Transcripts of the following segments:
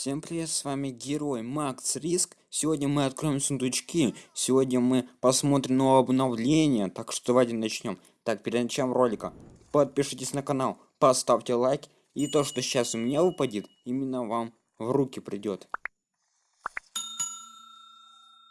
Всем привет, с вами герой Макс Риск. Сегодня мы откроем сундучки. Сегодня мы посмотрим новое обновление. Так что давайте начнем. Так, перед началом ролика подпишитесь на канал, поставьте лайк. И то, что сейчас у меня выпадет, именно вам в руки придет.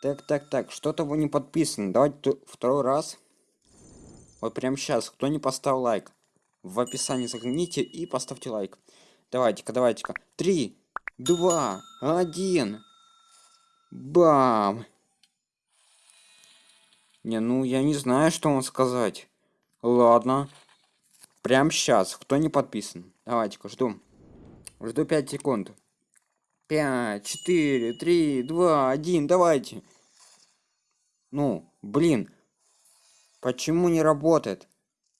Так, так, так, что-то вы не подписаны. Давайте второй раз. Вот прямо сейчас, кто не поставил лайк, в описании загляните и поставьте лайк. Давайте-ка, давайте-ка. Три, два, один. Бам! Не, ну я не знаю, что вам сказать. Ладно. Прям сейчас. Кто не подписан? Давайте-ка, жду. Жду 5 секунд. 5, 4, 3, 2, 1, давайте. Ну, блин. Почему не работает?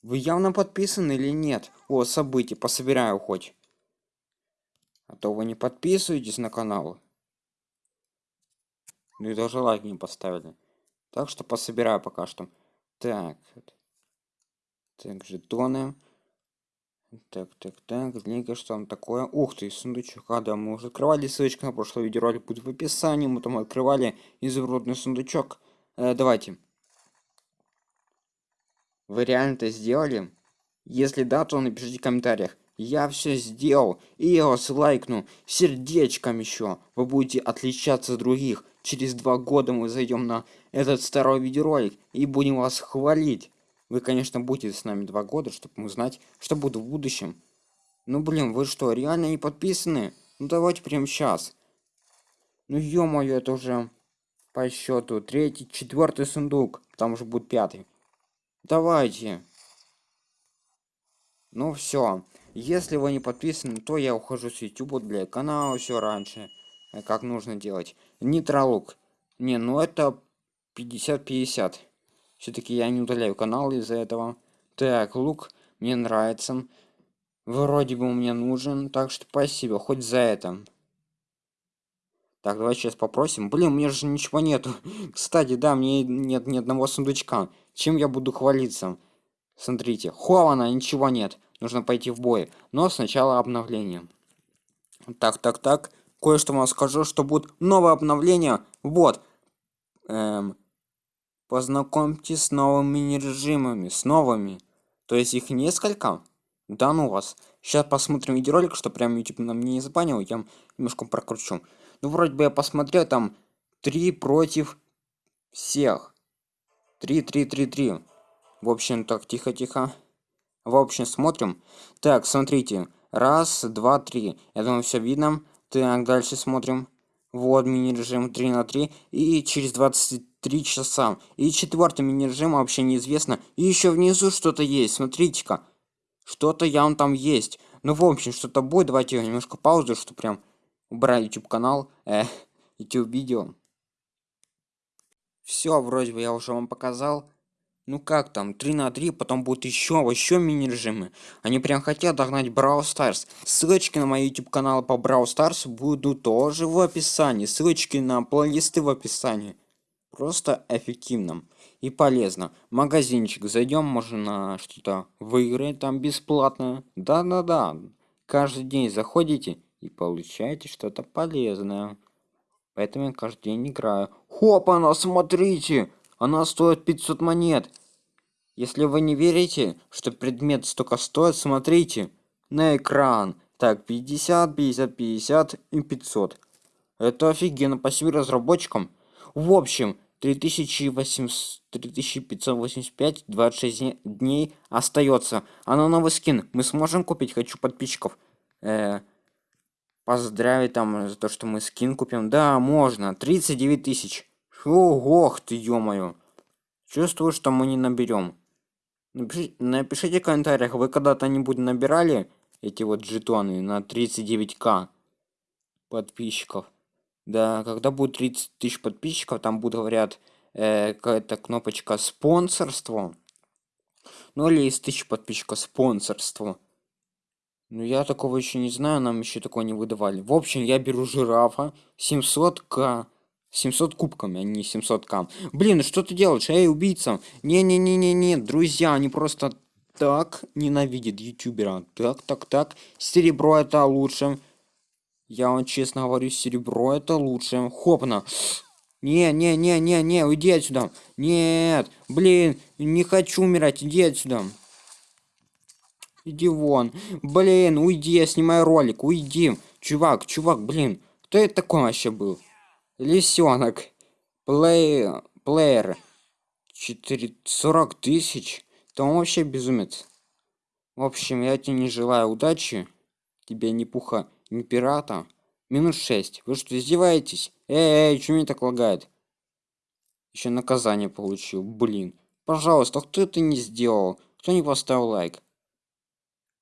Вы явно подписаны или нет? О, события, пособираю хоть. А то вы не подписываетесь на канал. Ну и даже лайк не поставили. Так что пособираю пока что. Так. Так, жетоны. Так, так, так, линка, что там такое? Ух ты, сундучок. А, да, мы уже открывали ссылочка на прошлый видеоролик будет в описании. Мы там открывали изумрудный сундучок. Э, давайте. Вы реально это сделали? Если да, то напишите в комментариях. Я все сделал, и я вас лайкну сердечком еще. Вы будете отличаться от других. Через два года мы зайдем на этот старый видеоролик и будем вас хвалить. Вы, конечно, будете с нами два года, чтобы узнать, что будет в будущем. Ну, блин, вы что, реально не подписаны? Ну, давайте прямо сейчас. Ну, ё-моё, это уже по счету третий, четвертый сундук. Там уже будет пятый. Давайте. Ну, все. Если вы не подписаны, то я ухожу с YouTube для канала все раньше. Э, как нужно делать. Нитролук. Не, ну это 50-50. Все-таки я не удаляю канал из-за этого. Так, лук мне нравится. Вроде бы мне нужен, так что спасибо, хоть за это. Так, давай сейчас попросим. Блин, у меня же ничего нету. Кстати, да, мне нет ни одного сундучка. Чем я буду хвалиться? Смотрите, хована, ничего нет нужно пойти в бой. Но сначала обновление. Так, так, так. Кое-что вам скажу, что будет новое обновление. Вот. Эм, познакомьтесь с новыми мини-режимами. С новыми. То есть их несколько? Да ну вас. Сейчас посмотрим видеоролик, что прям YouTube на мне не забанил. Я немножко прокручу. Ну, вроде бы я посмотрел, там три против всех. Три, три, три, три. В общем, так, тихо-тихо. В общем, смотрим. Так, смотрите. Раз, два, три. Я думаю, все видно. Так, дальше смотрим. Вот мини-режим 3 на 3. И через 23 часа. И четвертый мини-режим вообще неизвестно. И еще внизу что-то есть. Смотрите-ка. Что-то явно там есть. Ну, в общем, что-то будет. Давайте я немножко паузу, что прям убрать YouTube канал. Э, YouTube видео. Все, вроде бы я уже вам показал. Ну как там, 3 на 3, потом будет еще, еще мини-режимы. Они прям хотят догнать Brawl Stars. Ссылочки на мой YouTube канал по Brawl Stars будут тоже в описании. Ссылочки на плейлисты в описании. Просто эффективно и полезно. Магазинчик, зайдем, можно что-то выиграть там бесплатно. Да-да-да, каждый день заходите и получаете что-то полезное. Поэтому я каждый день играю. Хопа, смотрите! Она стоит 500 монет. Если вы не верите, что предмет столько стоит, смотрите на экран. Так, 50, 50, 50 и 500. Это офигенно, спасибо разработчикам. В общем, 3800, 3585, 26 дней остается. А на новый скин мы сможем купить? Хочу подписчиков. Э, поздравить там за то, что мы скин купим. Да, можно. 39 тысяч. Ох ты, ё-моё. Чувствую, что мы не наберем. Напишите, напишите в комментариях, вы когда-то-нибудь набирали эти вот жетоны на 39к подписчиков? Да, когда будет 30 тысяч подписчиков, там будет, говорят, э, какая-то кнопочка спонсорство. Ну или из тысяч подписчиков спонсорство. Ну я такого еще не знаю, нам еще такого не выдавали. В общем, я беру жирафа 700к 700 кубками, а не 700 кам. Блин, ну что ты делаешь? Эй, убийца! Не-не-не-не-не, друзья, они просто так ненавидят ютубера. Так, так, так. Серебро это лучше. Я вам честно говорю, серебро это лучше. Хопна. Не, не, не, не, не, уйди отсюда. Нет, блин, не хочу умирать, иди отсюда. Иди вон. Блин, уйди, я снимаю ролик, уйди. Чувак, чувак, блин. Кто это такой вообще был? Лисенок. Плей... Плеер. 4... 40 тысяч? Он вообще безумец. В общем, я тебе не желаю удачи. Тебе ни пуха, ни пирата. Минус 6. Вы что, издеваетесь? Эй, эй, что меня так лагает? Еще наказание получил. Блин. Пожалуйста, кто это не сделал? Кто не поставил лайк?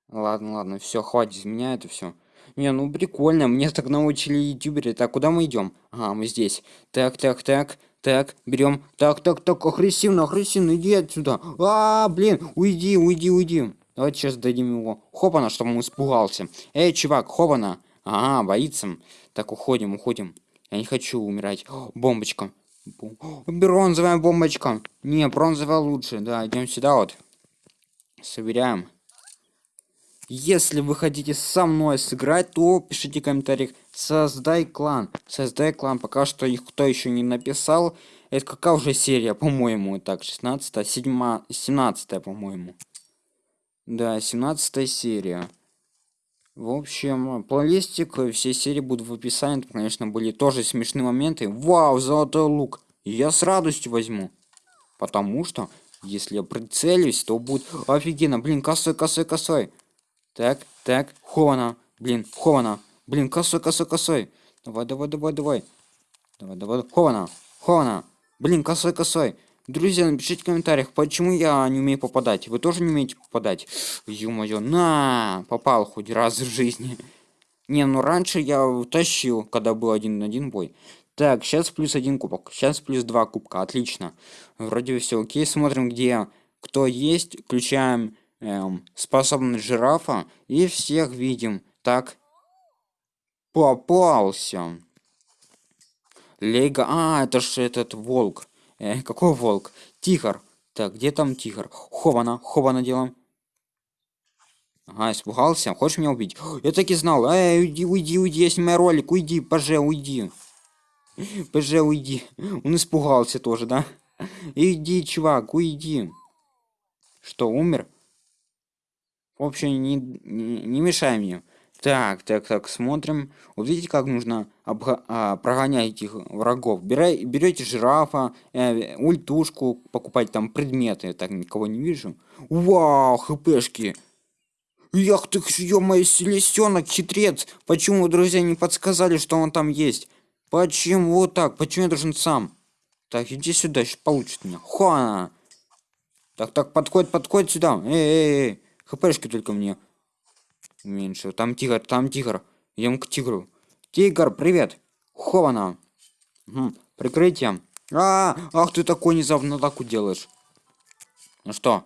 Ладно, ладно, все, хватит меня это все. Не, ну прикольно, мне так научили ютуберы. Так, куда мы идем? Ага, мы здесь. Так, так, так, так, берем. Так, так, так, агрессивно, агрессивно, иди отсюда. А, блин, уйди, уйди, уйди. Давайте сейчас дадим его. Хопана, чтобы он испугался. Эй, чувак, хопана. Ага, боится. Так, уходим, уходим. Я не хочу умирать. О, бомбочка. Бронзовая бомбочка. Не, бронзовая лучше. Да, идем сюда вот. Собираем. Если вы хотите со мной сыграть, то пишите в комментариях. Создай клан. Создай клан. Пока что их кто еще не написал. Это какая уже серия, по-моему, так, 16 7 17 по-моему. Да, 17 серия. В общем, плейлистик, все серии будут в описании. Там, конечно, были тоже смешные моменты. Вау, золотой лук. Я с радостью возьму. Потому что, если я прицелюсь, то будет офигенно. Блин, косой, косой, косой. Так, так, хована. Блин, хована. Блин, косой, косой, косой. Давай, давай, давай, давай. Давай, давай, хована, хована. Блин, косой, косой. Друзья, напишите в комментариях, почему я не умею попадать. Вы тоже не умеете попадать? Ё-моё, на! Попал хоть раз в жизни. Не, ну раньше я тащил, когда был один на один бой. Так, сейчас плюс один кубок. Сейчас плюс два кубка. Отлично. Вроде все окей. Смотрим, где кто есть. Включаем эм, способность жирафа и всех видим. Так. Попался. Лего. А, это же этот волк. Э, какой волк? Тигр. Так, где там тигр? Хована, хована делом. Ага, испугался. Хочешь меня убить? Я так и знал. Эй, уйди, уйди, уйди, я снимаю ролик. Уйди, поже, уйди. Поже, уйди. Он испугался тоже, да? Иди, чувак, уйди. Что, умер? В общем, не, не, мешай мне. Так, так, так, смотрим. Вот видите, как нужно а, прогонять этих врагов. Берай, берете жирафа, э, ультушку, покупать там предметы. Я так никого не вижу. Вау, хпшки. Ях ты, ё-моё, селесенок, хитрец. Почему друзья не подсказали, что он там есть? Почему так? Почему я должен сам? Так, иди сюда, сейчас получит меня. Хуана. Так, так, подходит, подходит сюда. Эй, эй, эй. ХПшки только мне. Меньше. Там тигр, там тигр. Идем к тигру. Тигр, привет. Хована. Угу. Прикрытие. А, ах ты такой внезапно атаку делаешь. Ну что?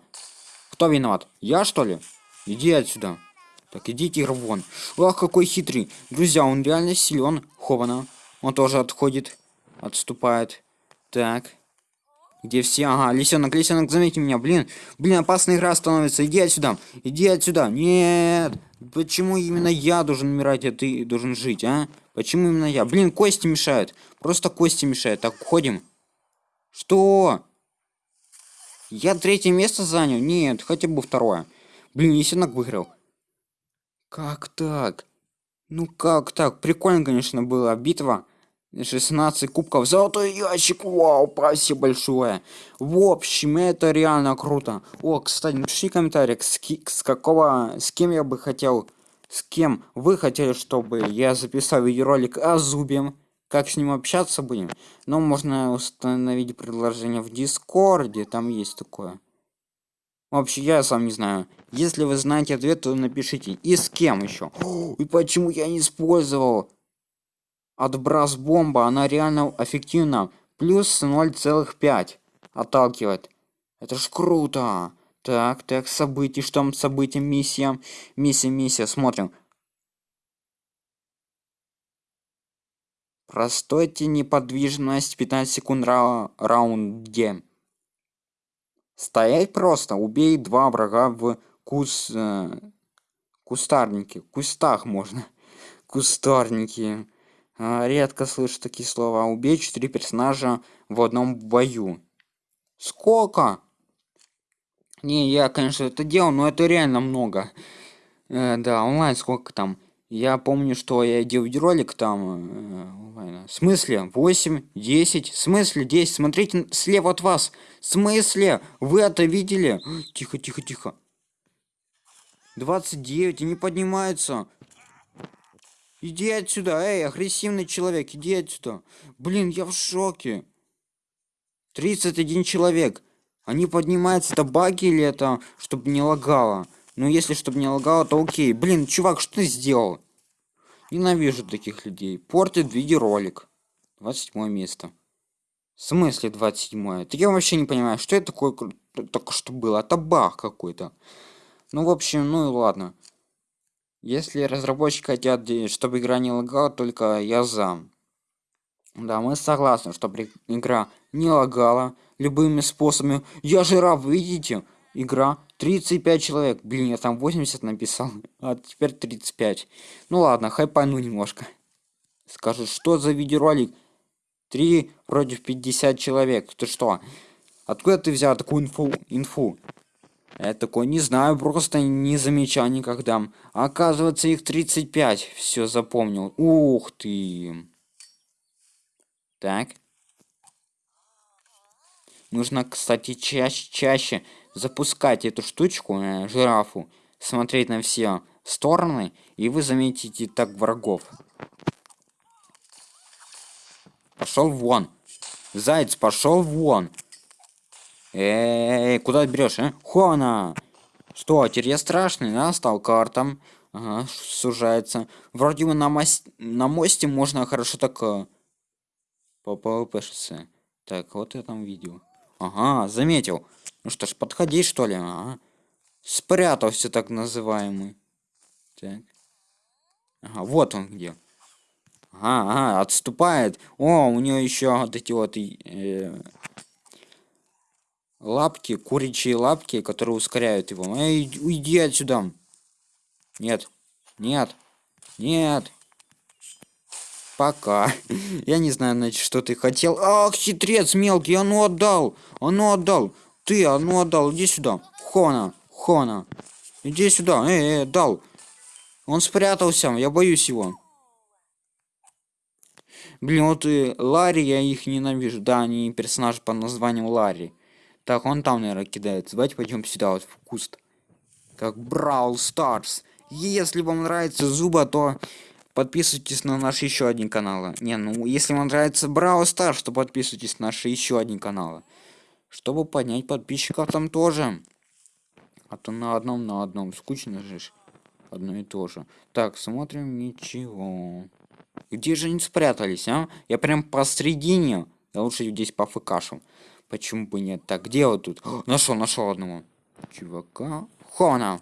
Кто виноват? Я что ли? Иди отсюда. Так, иди тигр вон. Ах, какой хитрый. Друзья, он реально силен. Хована. Он тоже отходит. Отступает. Так. Где все? Ага, лисенок, лисенок, заметьте меня, блин. Блин, опасная игра становится. Иди отсюда. Иди отсюда. Нет. Почему именно я должен умирать, а ты должен жить, а? Почему именно я? Блин, кости мешают. Просто кости мешают. Так, уходим. Что? Я третье место занял? Нет, хотя бы второе. Блин, лисенок выиграл. Как так? Ну как так? Прикольно, конечно, была битва. 16 кубков. Золотой ящик. Вау, спасибо большое. В общем, это реально круто. О, кстати, напиши комментарий, с, с какого, с кем я бы хотел, с кем вы хотели, чтобы я записал видеоролик о Зубе. Как с ним общаться будем. Но можно установить предложение в Дискорде, там есть такое. Вообще, я сам не знаю. Если вы знаете ответ, то напишите. И с кем еще? И почему я не использовал? Отброс бомба она реально эффективна. Плюс 0,5 отталкивает. Это ж круто! Так так событий что там события миссия миссия миссия смотрим. Простойте неподвижность 15 секунд ра раунде. Стоять просто убей два врага в кус э, кустарнике кустах можно. Кустарники редко слышу такие слова. Убей четыре персонажа в одном бою. Сколько? Не я конечно это делал но это реально много. Э, да онлайн сколько там? Я помню что я делал видеоролик там э, в смысле? 8 10 в смысле 10 смотрите слева от вас. В смысле? Вы это видели? Тихо тихо тихо. 29 и не поднимается иди отсюда эй агрессивный человек иди отсюда. Блин я в шоке. 31 человек. Они поднимаются это баги или это чтобы не лагало? Ну если чтобы не лагало то окей. Блин чувак что ты сделал? Ненавижу таких людей. Портит видеоролик. 27 место. В смысле 27 это я вообще не понимаю что это такое только что было? Это баг какой-то. Ну, в общем, ну и ладно. Если разработчики хотят, чтобы игра не лагала, только я за. Да, мы согласны, чтобы игра не лагала любыми способами. Я же раб, видите? Игра 35 человек. Блин, я там 80 написал, а теперь 35. Ну ладно, хайпану немножко. Скажу, что за видеоролик? 3 против 50 человек. Ты что? Откуда ты взял такую инфу? инфу? Я такой не знаю, просто не замечал никогда. Оказывается, их 35. Все запомнил. Ух ты. Так. Нужно, кстати, чаще, чаще запускать эту штучку, э, жирафу, смотреть на все стороны, и вы заметите так врагов. Пошел вон. Заяц, пошел вон. Эй, куда берешь, а? Хона! Что, теперь я страшный, да? Стал картом. Ага, сужается. Вроде бы на, мос... на мосте можно хорошо так... Э, по ПВПшиться. Так, вот я там видел. Ага, заметил. Ну что ж, подходи, что ли? Ага. Спрятался, так называемый. Так. Ага, вот он где. Ага, ага, отступает. О, у нее еще вот эти вот э, лапки, куричьи лапки, которые ускоряют его. Эй, уйди отсюда. Нет. Нет. Нет. Пока. Я не знаю, значит, что ты хотел. Ах, хитрец мелкий, а ну отдал. А ну отдал. Ты, а ну отдал. Иди сюда. Хона. Хона. Иди сюда. Эй, эй, дал. Он спрятался. Я боюсь его. Блин, вот и Ларри, я их ненавижу. Да, они персонаж по названию Ларри. Так, он там, наверное, кидается. Давайте пойдем сюда, вот в куст. Как Брау Старс. Если вам нравится Зуба, то подписывайтесь на наш еще один канал. Не, ну, если вам нравится Брау Старс, то подписывайтесь на наши еще один канал. Чтобы поднять подписчиков там тоже. А то на одном, на одном. Скучно же. Одно и то же. Так, смотрим, ничего. Где же они спрятались, а? Я прям посредине. Я лучше здесь пофыкашу. Почему бы нет? Так, где тут? Нашел, нашел одного. Чувака. Хона.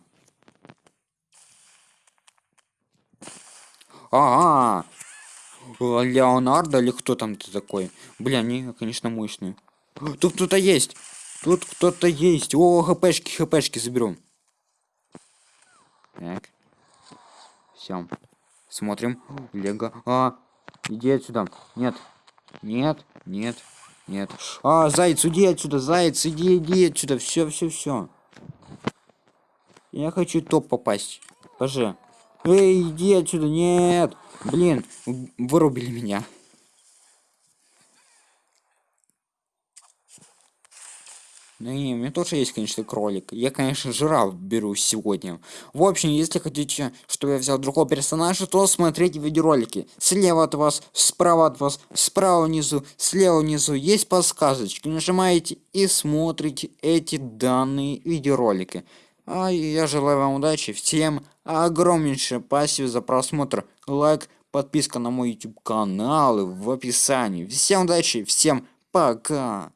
Ага. Леонардо или кто там ты такой? Бля, они, конечно, мощные. Тут кто-то есть. Тут кто-то есть. О, хпшки, хпшки заберу. Так. Все. Смотрим. Лего. А, иди отсюда. Нет. Нет. Нет. Нет. А, заяц, уйди отсюда, заяц, иди, иди отсюда. Все, все, все. Я хочу топ попасть. Поже. Эй, иди отсюда. Нет. Блин, вырубили меня. Ну и у меня тоже есть, конечно, кролик. Я, конечно, жираф беру сегодня. В общем, если хотите, чтобы я взял другого персонажа, то смотрите видеоролики. Слева от вас, справа от вас, справа внизу, слева внизу есть подсказочки. Нажимаете и смотрите эти данные видеоролики. А я желаю вам удачи. Всем огромнейшее спасибо за просмотр. Лайк, подписка на мой YouTube канал в описании. Всем удачи, всем пока.